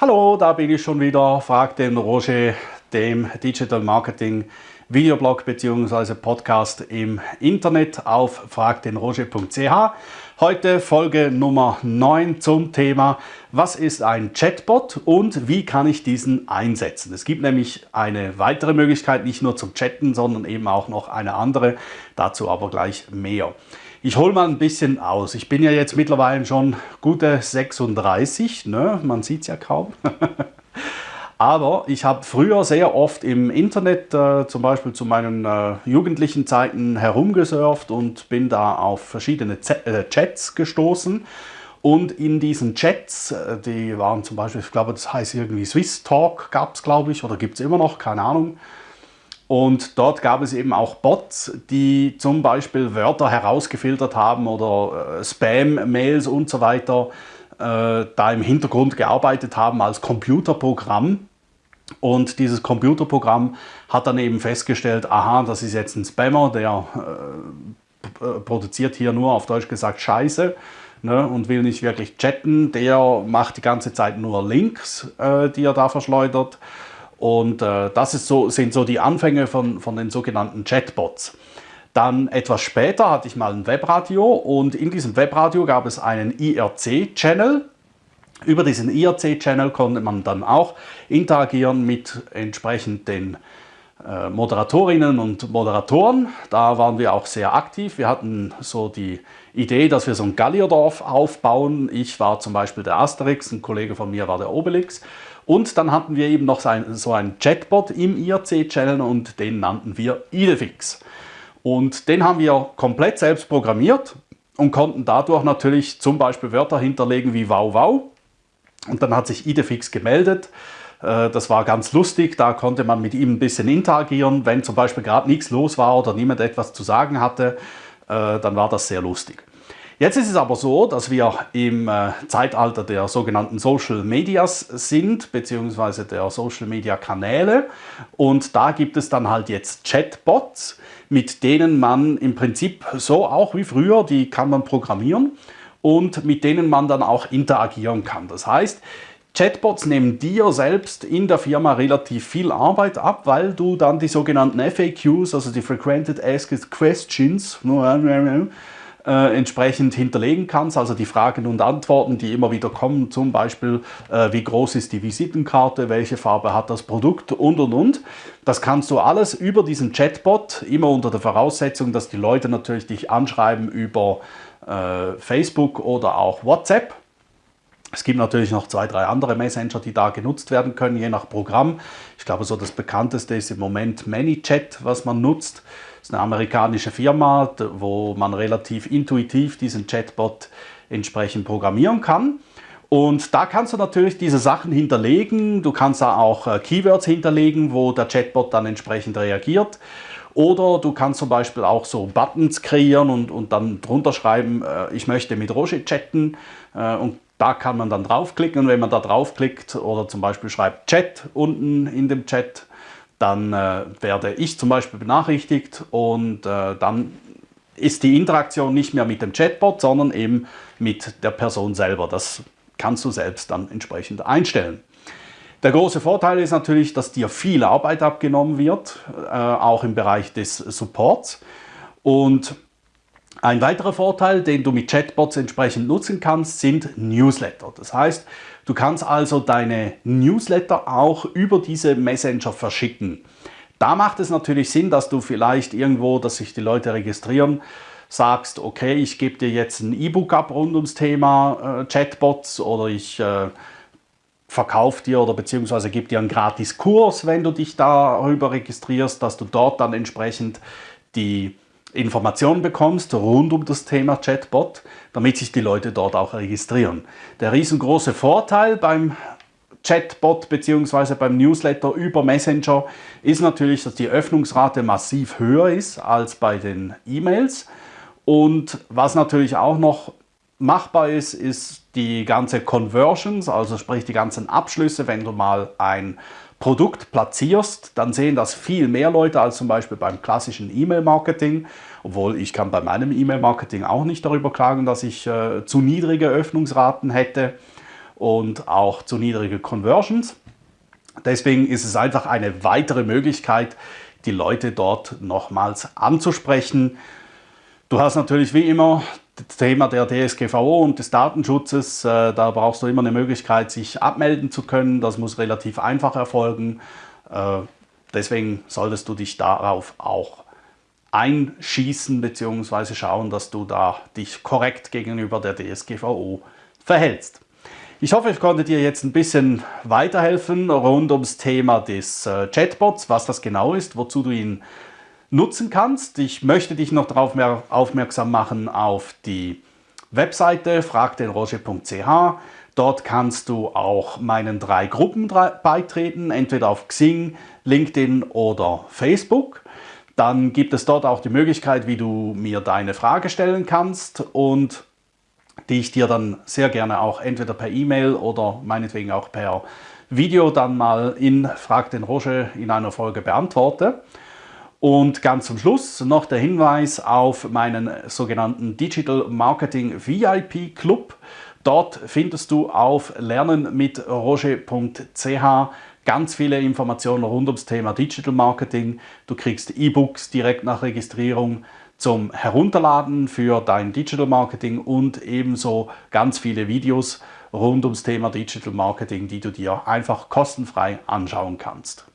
Hallo, da bin ich schon wieder. Frag den Roger, dem Digital Marketing Videoblog bzw. Podcast im Internet auf fragdenroger.ch. Heute Folge Nummer 9 zum Thema Was ist ein Chatbot und wie kann ich diesen einsetzen? Es gibt nämlich eine weitere Möglichkeit, nicht nur zum Chatten, sondern eben auch noch eine andere. Dazu aber gleich mehr. Ich hole mal ein bisschen aus. Ich bin ja jetzt mittlerweile schon gute 36, ne? man sieht es ja kaum. Aber ich habe früher sehr oft im Internet, äh, zum Beispiel zu meinen äh, jugendlichen Zeiten, herumgesurft und bin da auf verschiedene Z äh, Chats gestoßen. Und in diesen Chats, äh, die waren zum Beispiel, ich glaube, das heißt irgendwie Swiss Talk, gab es, glaube ich, oder gibt es immer noch, keine Ahnung. Und dort gab es eben auch Bots, die zum Beispiel Wörter herausgefiltert haben oder äh, Spam-Mails und so weiter, äh, da im Hintergrund gearbeitet haben als Computerprogramm. Und dieses Computerprogramm hat dann eben festgestellt, aha, das ist jetzt ein Spammer, der äh, produziert hier nur auf Deutsch gesagt Scheiße ne, und will nicht wirklich chatten. Der macht die ganze Zeit nur Links, äh, die er da verschleudert. Und äh, das so, sind so die Anfänge von, von den sogenannten Chatbots. Dann etwas später hatte ich mal ein Webradio und in diesem Webradio gab es einen IRC-Channel. Über diesen IRC-Channel konnte man dann auch interagieren mit entsprechend den Moderatorinnen und Moderatoren. Da waren wir auch sehr aktiv. Wir hatten so die Idee, dass wir so ein Gallierdorf aufbauen. Ich war zum Beispiel der Asterix, ein Kollege von mir war der Obelix. Und dann hatten wir eben noch so einen Chatbot im IRC-Channel und den nannten wir Idefix. Und den haben wir komplett selbst programmiert und konnten dadurch natürlich zum Beispiel Wörter hinterlegen wie wow wow. Und dann hat sich Idefix gemeldet. Äh, das war ganz lustig, da konnte man mit ihm ein bisschen interagieren. Wenn zum Beispiel gerade nichts los war oder niemand etwas zu sagen hatte, äh, dann war das sehr lustig. Jetzt ist es aber so, dass wir im äh, Zeitalter der sogenannten Social Medias sind, beziehungsweise der Social Media Kanäle. Und da gibt es dann halt jetzt Chatbots, mit denen man im Prinzip so auch wie früher, die kann man programmieren und mit denen man dann auch interagieren kann. Das heißt, Chatbots nehmen dir selbst in der Firma relativ viel Arbeit ab, weil du dann die sogenannten FAQs, also die Frequented Asked Questions, äh, entsprechend hinterlegen kannst, also die Fragen und Antworten, die immer wieder kommen, zum Beispiel, äh, wie groß ist die Visitenkarte, welche Farbe hat das Produkt und und und. Das kannst du alles über diesen Chatbot, immer unter der Voraussetzung, dass die Leute natürlich dich anschreiben über äh, Facebook oder auch WhatsApp. Es gibt natürlich noch zwei, drei andere Messenger, die da genutzt werden können, je nach Programm. Ich glaube, so das bekannteste ist im Moment ManyChat, was man nutzt. Das ist eine amerikanische Firma, wo man relativ intuitiv diesen Chatbot entsprechend programmieren kann. Und da kannst du natürlich diese Sachen hinterlegen. Du kannst da auch äh, Keywords hinterlegen, wo der Chatbot dann entsprechend reagiert. Oder du kannst zum Beispiel auch so Buttons kreieren und, und dann drunter schreiben, äh, ich möchte mit Roger chatten. Äh, und da kann man dann draufklicken und wenn man da draufklickt oder zum Beispiel schreibt Chat unten in dem Chat, dann äh, werde ich zum Beispiel benachrichtigt und äh, dann ist die Interaktion nicht mehr mit dem Chatbot, sondern eben mit der Person selber. Das kannst du selbst dann entsprechend einstellen. Der große Vorteil ist natürlich, dass dir viel Arbeit abgenommen wird, äh, auch im Bereich des Supports. Und ein weiterer Vorteil, den du mit Chatbots entsprechend nutzen kannst, sind Newsletter. Das heißt, du kannst also deine Newsletter auch über diese Messenger verschicken. Da macht es natürlich Sinn, dass du vielleicht irgendwo, dass sich die Leute registrieren, sagst, okay, ich gebe dir jetzt ein E-Book ab rund ums Thema äh, Chatbots oder ich äh, verkaufe dir oder beziehungsweise gebe dir einen gratis Kurs, wenn du dich darüber registrierst, dass du dort dann entsprechend die Informationen bekommst rund um das Thema Chatbot, damit sich die Leute dort auch registrieren. Der riesengroße Vorteil beim Chatbot bzw. beim Newsletter über Messenger ist natürlich, dass die Öffnungsrate massiv höher ist als bei den E-Mails. Und was natürlich auch noch machbar ist, ist die ganze Conversions, also sprich die ganzen Abschlüsse, wenn du mal ein Produkt platzierst, dann sehen das viel mehr Leute als zum Beispiel beim klassischen E-Mail-Marketing. Obwohl ich kann bei meinem E-Mail-Marketing auch nicht darüber klagen, dass ich äh, zu niedrige Öffnungsraten hätte. und auch zu niedrige Conversions. Deswegen ist es einfach eine weitere Möglichkeit, die Leute dort nochmals anzusprechen. Du hast natürlich wie immer das Thema der DSGVO und des Datenschutzes. Äh, da brauchst du immer eine Möglichkeit, sich abmelden zu können. Das muss relativ einfach erfolgen. Äh, deswegen solltest du dich darauf auch einschießen bzw. schauen, dass du da dich korrekt gegenüber der DSGVO verhältst. Ich hoffe, ich konnte dir jetzt ein bisschen weiterhelfen rund ums Thema des äh, Chatbots, was das genau ist, wozu du ihn nutzen kannst. Ich möchte dich noch darauf aufmerksam machen auf die Webseite fragdenroger.ch. Dort kannst du auch meinen drei Gruppen beitreten, entweder auf Xing, LinkedIn oder Facebook. Dann gibt es dort auch die Möglichkeit, wie du mir deine Frage stellen kannst und die ich dir dann sehr gerne auch entweder per E-Mail oder meinetwegen auch per Video dann mal in Frag den Roger in einer Folge beantworte. Und ganz zum Schluss noch der Hinweis auf meinen sogenannten Digital Marketing VIP Club. Dort findest du auf lernenmitroger.ch ganz viele Informationen rund ums Thema Digital Marketing. Du kriegst E-Books direkt nach Registrierung zum Herunterladen für dein Digital Marketing und ebenso ganz viele Videos rund ums Thema Digital Marketing, die du dir einfach kostenfrei anschauen kannst.